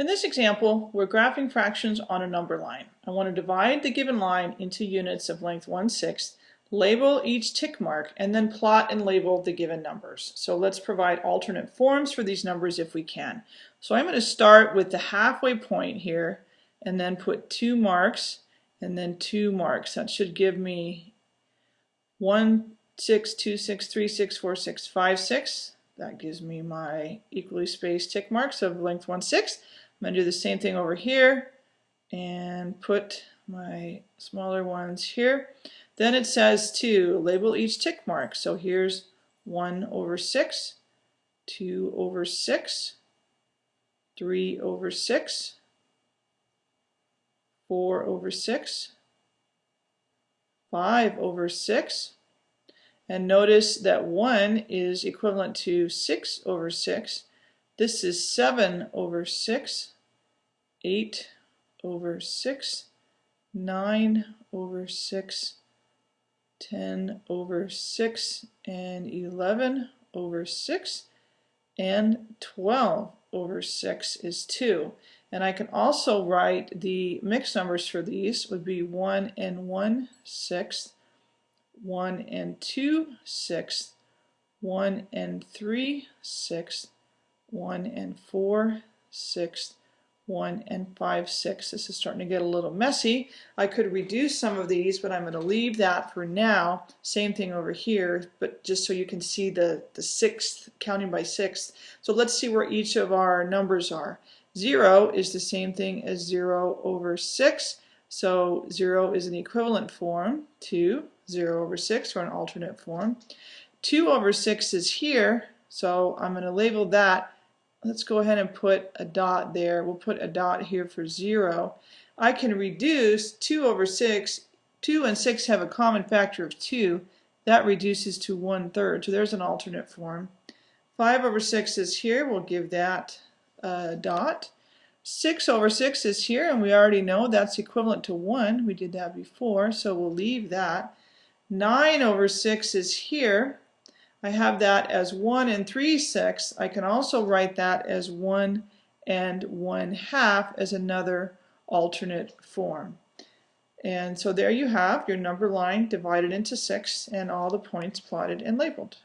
In this example, we're graphing fractions on a number line. I want to divide the given line into units of length 1 6 label each tick mark, and then plot and label the given numbers. So let's provide alternate forms for these numbers if we can. So I'm going to start with the halfway point here and then put two marks and then two marks. That should give me 1, 6, 2, 6, 3, 6, 4, 6, 5, 6. That gives me my equally spaced tick marks of length 1 6. I'm going to do the same thing over here and put my smaller ones here. Then it says to label each tick mark. So here's 1 over 6, 2 over 6, 3 over 6, 4 over 6, 5 over 6, and notice that 1 is equivalent to 6 over 6. This is 7 over 6, 8 over 6, 9 over 6, 10 over 6 and 11 over 6 and 12 over 6 is 2. And I can also write the mixed numbers for these would be 1 and 1 sixth, 1 and 2 sixths, 1 and 3 sixths, 1 and 4 sixths, 1 and 5 6. This is starting to get a little messy. I could reduce some of these, but I'm going to leave that for now. Same thing over here, but just so you can see the, the sixth, counting by sixth. So let's see where each of our numbers are. 0 is the same thing as 0 over 6. So 0 is an equivalent form to 0 over 6 or an alternate form. 2 over 6 is here, so I'm going to label that let's go ahead and put a dot there. We'll put a dot here for 0. I can reduce 2 over 6. 2 and 6 have a common factor of 2. That reduces to 1 third. So there's an alternate form. 5 over 6 is here. We'll give that a dot. 6 over 6 is here, and we already know that's equivalent to 1. We did that before, so we'll leave that. 9 over 6 is here. I have that as 1 and 3 sixths. I can also write that as 1 and 1 half as another alternate form. And so there you have your number line divided into 6 and all the points plotted and labeled.